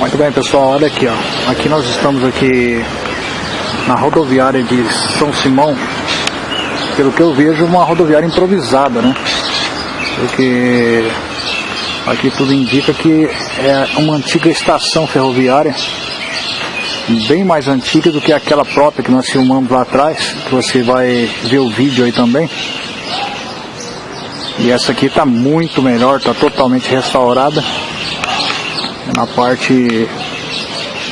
Muito bem pessoal, olha aqui ó. Aqui nós estamos aqui na rodoviária de São Simão. Pelo que eu vejo, uma rodoviária improvisada, né? Porque aqui tudo indica que é uma antiga estação ferroviária, bem mais antiga do que aquela própria que nós filmamos lá atrás, que você vai ver o vídeo aí também. E essa aqui está muito melhor, está totalmente restaurada na parte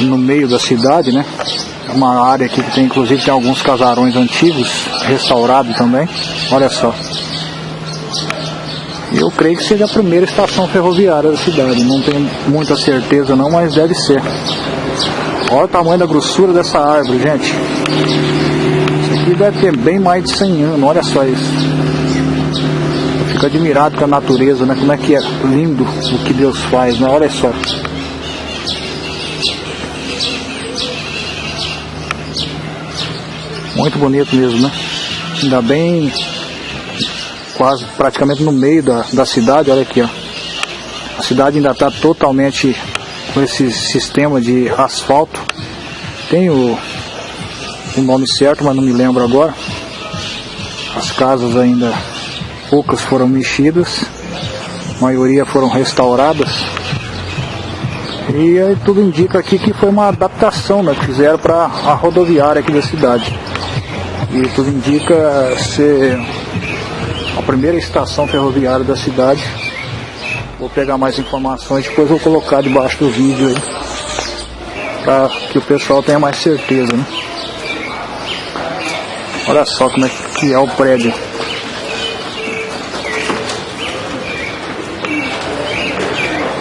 no meio da cidade, né? É uma área aqui que tem inclusive tem alguns casarões antigos restaurados também. Olha só. Eu creio que seja a primeira estação ferroviária da cidade. Não tenho muita certeza não, mas deve ser. Olha o tamanho da grossura dessa árvore, gente. Isso aqui deve ter bem mais de 100 anos. Olha só isso. Eu fico admirado com a natureza, né? Como é que é lindo o que Deus faz, né? Olha só. Muito bonito mesmo, né? Ainda bem quase praticamente no meio da, da cidade, olha aqui, ó. A cidade ainda está totalmente com esse sistema de asfalto. Tem o, o nome certo, mas não me lembro agora. As casas ainda poucas foram mexidas, a maioria foram restauradas. E aí tudo indica aqui que foi uma adaptação né, que fizeram para a rodoviária aqui da cidade. E tudo indica ser a primeira estação ferroviária da cidade. Vou pegar mais informações, depois vou colocar debaixo do vídeo aí. Para que o pessoal tenha mais certeza, né? Olha só como é que é o prédio.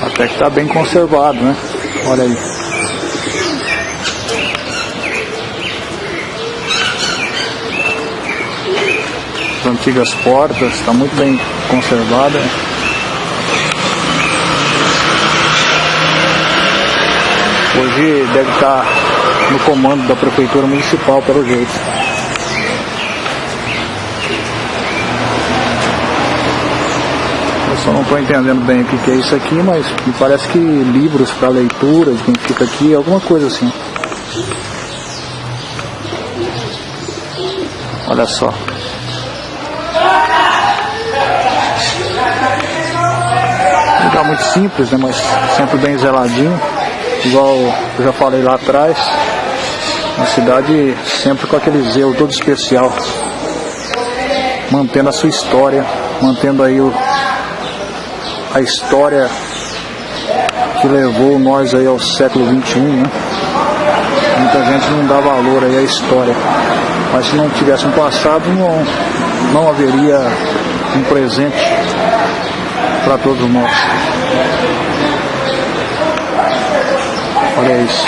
Até que está bem conservado, né? Olha aí. Antigas portas, está muito bem conservada. Hoje deve estar no comando da prefeitura municipal, pelo jeito. Eu só não estou entendendo bem o que é isso aqui, mas me parece que livros para leitura quem fica aqui, alguma coisa assim. Olha só. Lugar muito simples, né, mas sempre bem zeladinho, igual eu já falei lá atrás. Uma cidade sempre com aquele zelo todo especial, mantendo a sua história, mantendo aí o, a história que levou nós aí ao século XXI, né? Muita gente não dá valor aí à história. Mas se não tivesse um passado, não, não haveria um presente para todos nós. Olha isso.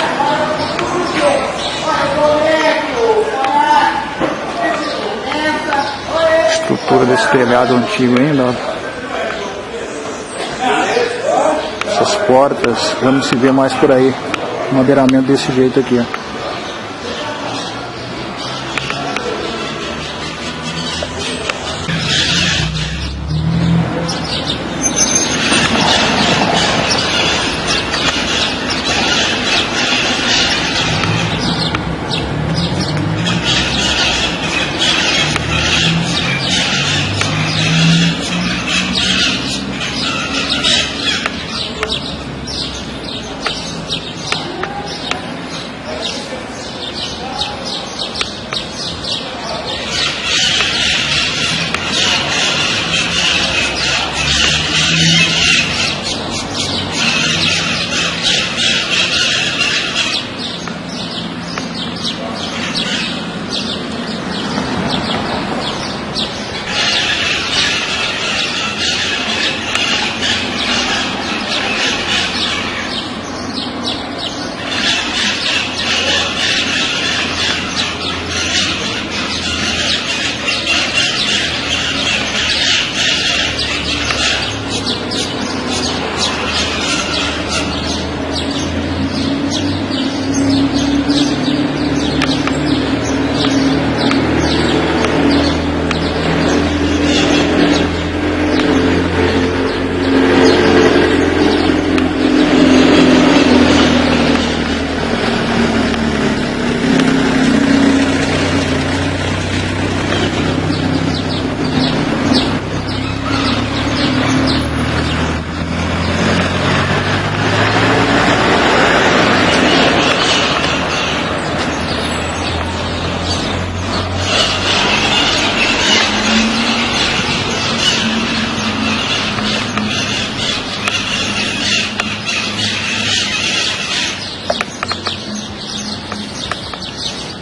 Estrutura desse telhado antigo ainda. Essas portas, vamos se ver mais por aí. Madeiramento desse jeito aqui, ó.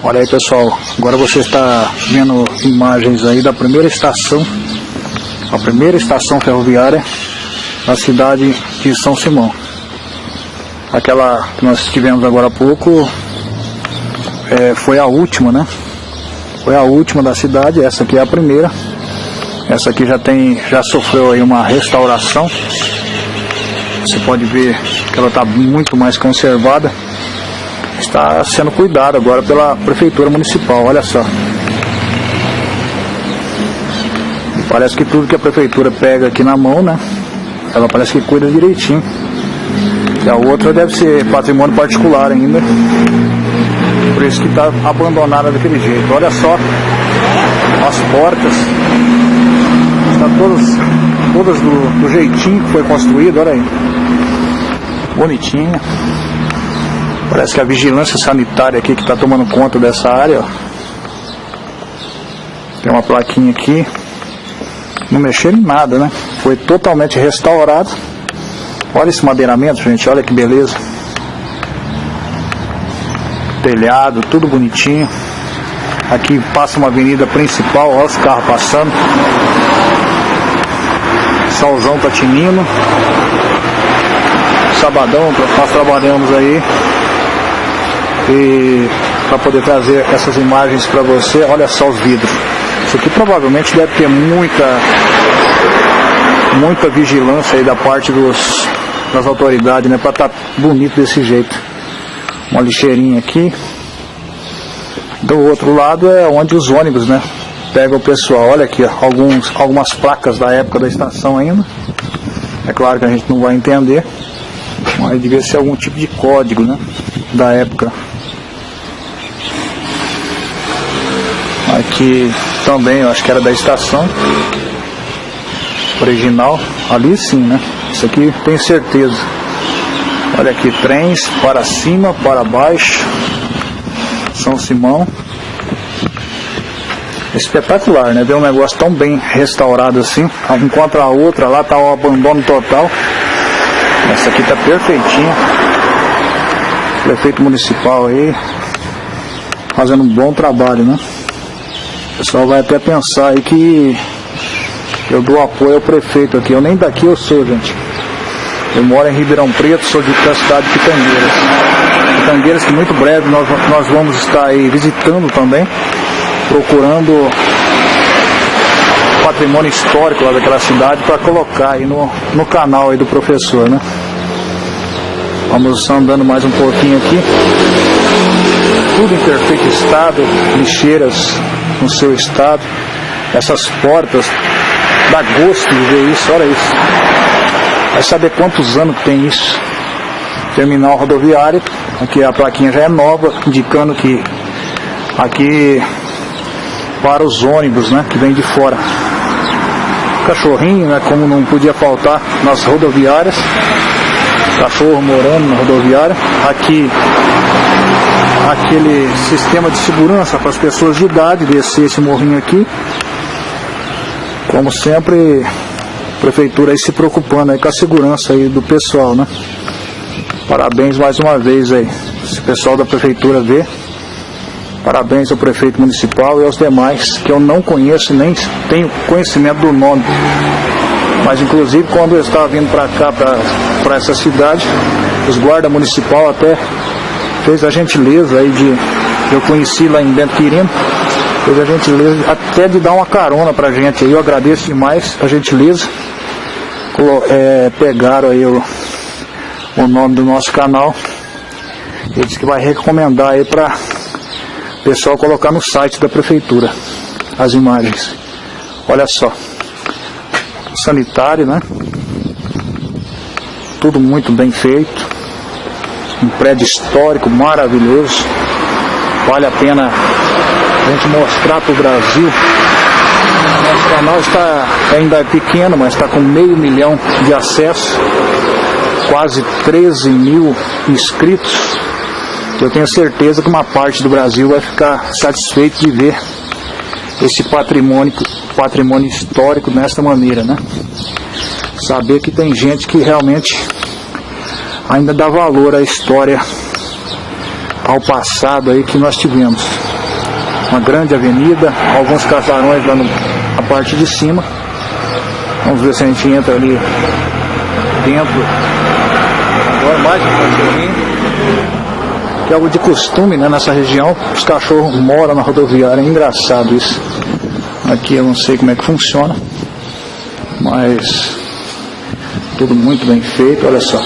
Olha aí pessoal, agora você está vendo imagens aí da primeira estação, a primeira estação ferroviária na cidade de São Simão. Aquela que nós tivemos agora há pouco é, foi a última, né? Foi a última da cidade, essa aqui é a primeira. Essa aqui já tem, já sofreu aí uma restauração. Você pode ver que ela está muito mais conservada. Está sendo cuidada agora pela prefeitura municipal, olha só. Parece que tudo que a prefeitura pega aqui na mão, né? Ela parece que cuida direitinho. E a outra deve ser patrimônio particular ainda. Por isso que está abandonada daquele jeito. Olha só as portas. Está todas, todas do, do jeitinho que foi construído, olha aí. Bonitinha. Parece que a vigilância sanitária aqui que está tomando conta dessa área, ó. Tem uma plaquinha aqui. Não mexeram em nada, né? Foi totalmente restaurado. Olha esse madeiramento, gente. Olha que beleza. Telhado, tudo bonitinho. Aqui passa uma avenida principal, olha os carros passando. Solzão tá tinindo. Sabadão, nós trabalhamos aí. E para poder trazer essas imagens para você, olha só os vidros. Isso aqui provavelmente deve ter muita muita vigilância aí da parte dos, das autoridades, né? Para estar tá bonito desse jeito. Uma lixeirinha aqui. Do outro lado é onde os ônibus, né? Pega o pessoal. Olha aqui, ó, alguns, algumas placas da época da estação ainda. É claro que a gente não vai entender. Mas devia ser algum tipo de código, né? Da época. Aqui também, eu acho que era da estação original. Ali sim, né? Isso aqui tenho certeza. Olha aqui, trens para cima, para baixo. São Simão. Espetacular, né? Ver um negócio tão bem restaurado assim. Enquanto a outra lá tá o abandono total. Essa aqui tá perfeitinha. Prefeito municipal aí. Fazendo um bom trabalho, né? Pessoal vai até pensar aí que eu dou apoio ao prefeito aqui. Eu nem daqui eu sou, gente. Eu moro em Ribeirão Preto, sou de, da cidade de Pitangueiras. Pitangueiras que muito breve nós, nós vamos estar aí visitando também, procurando patrimônio histórico lá daquela cidade para colocar aí no, no canal aí do professor, né? Vamos andando mais um pouquinho aqui. Tudo em perfeito estado, lixeiras no seu estado. Essas portas, dá gosto de ver isso, olha isso. Vai saber quantos anos tem isso. Terminal rodoviário, aqui a plaquinha já é nova, indicando que aqui para os ônibus, né, que vem de fora. Cachorrinho, né, como não podia faltar nas rodoviárias. Cachorro morando na rodoviária. Aqui aquele sistema de segurança para as pessoas de idade descer esse morrinho aqui. Como sempre, a prefeitura aí se preocupando aí com a segurança aí do pessoal, né? Parabéns mais uma vez aí. Se o pessoal da prefeitura vê. Parabéns ao prefeito municipal e aos demais que eu não conheço nem tenho conhecimento do nome. Mas inclusive quando eu estava vindo para cá, para essa cidade, os guarda municipal até fez a gentileza aí de. Eu conheci lá em Bento Quirino, fez a gentileza até de dar uma carona pra gente aí. Eu agradeço demais a gentileza. É, pegaram aí o, o nome do nosso canal. Ele disse que vai recomendar aí para o pessoal colocar no site da prefeitura as imagens. Olha só. Sanitário, né? Tudo muito bem feito um prédio histórico maravilhoso. Vale a pena a gente mostrar para o Brasil. Nosso canal está ainda é pequeno, mas está com meio milhão de acessos, quase 13 mil inscritos. Eu tenho certeza que uma parte do Brasil vai ficar satisfeito de ver esse patrimônio, patrimônio histórico desta maneira, né? Saber que tem gente que realmente ainda dá valor à história, ao passado aí que nós tivemos. uma grande avenida, alguns casarões lá no, na parte de cima. Vamos ver se a gente entra ali dentro. Agora mais um. Que é algo de costume né, nessa região. Os cachorros moram na rodoviária. É engraçado isso. Aqui eu não sei como é que funciona. Mas tudo muito bem feito, olha só.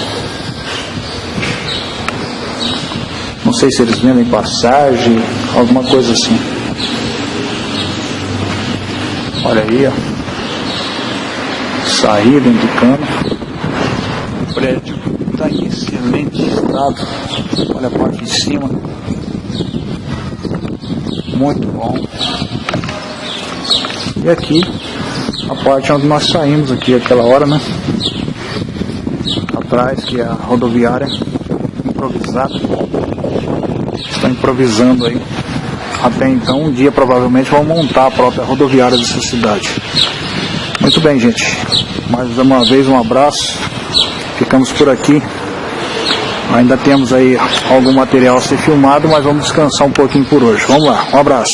Não sei se eles vendem passagem, alguma coisa assim. Olha aí, ó. Saída indicando. O prédio está em excelente estado. Olha a parte de cima. Muito bom. E aqui, a parte onde nós saímos aqui aquela hora, né? Atrás, que é a rodoviária improvisada está improvisando aí. Até então, um dia provavelmente vão montar a própria rodoviária dessa cidade. Muito bem, gente. Mais uma vez um abraço. Ficamos por aqui. Ainda temos aí algum material a ser filmado, mas vamos descansar um pouquinho por hoje. Vamos lá, um abraço.